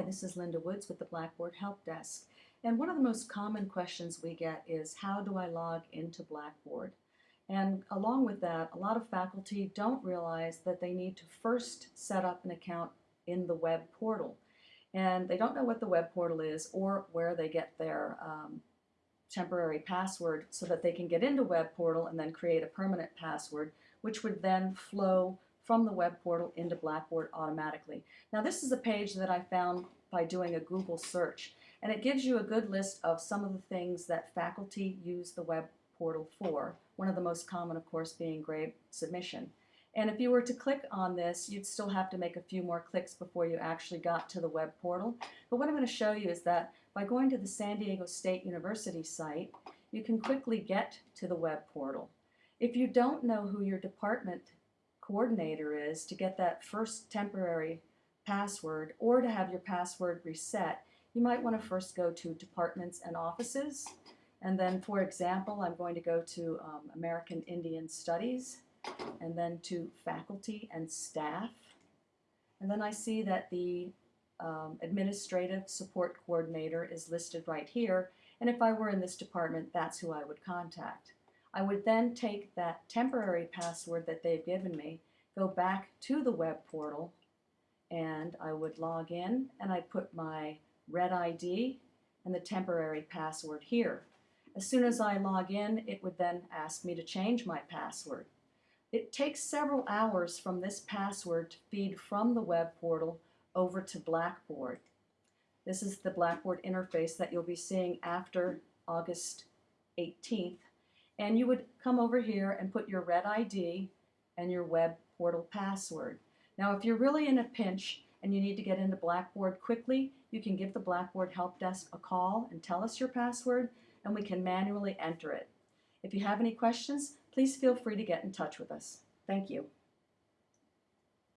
Hi, this is Linda Woods with the Blackboard Help Desk. And one of the most common questions we get is how do I log into Blackboard? And along with that, a lot of faculty don't realize that they need to first set up an account in the web portal. And they don't know what the web portal is or where they get their um, temporary password so that they can get into web portal and then create a permanent password, which would then flow from the web portal into Blackboard automatically. Now this is a page that I found by doing a Google search and it gives you a good list of some of the things that faculty use the web portal for. One of the most common of course being grade submission. And if you were to click on this, you'd still have to make a few more clicks before you actually got to the web portal. But what I'm going to show you is that by going to the San Diego State University site, you can quickly get to the web portal. If you don't know who your department coordinator is to get that first temporary password or to have your password reset, you might want to first go to departments and offices. And then, for example, I'm going to go to um, American Indian Studies and then to faculty and staff. And then I see that the um, administrative support coordinator is listed right here. And if I were in this department, that's who I would contact. I would then take that temporary password that they've given me, go back to the web portal, and I would log in and I'd put my red ID and the temporary password here. As soon as I log in, it would then ask me to change my password. It takes several hours from this password to feed from the web portal over to Blackboard. This is the Blackboard interface that you'll be seeing after August 18th and you would come over here and put your red ID and your web portal password. Now if you're really in a pinch and you need to get into Blackboard quickly, you can give the Blackboard Help Desk a call and tell us your password and we can manually enter it. If you have any questions, please feel free to get in touch with us. Thank you.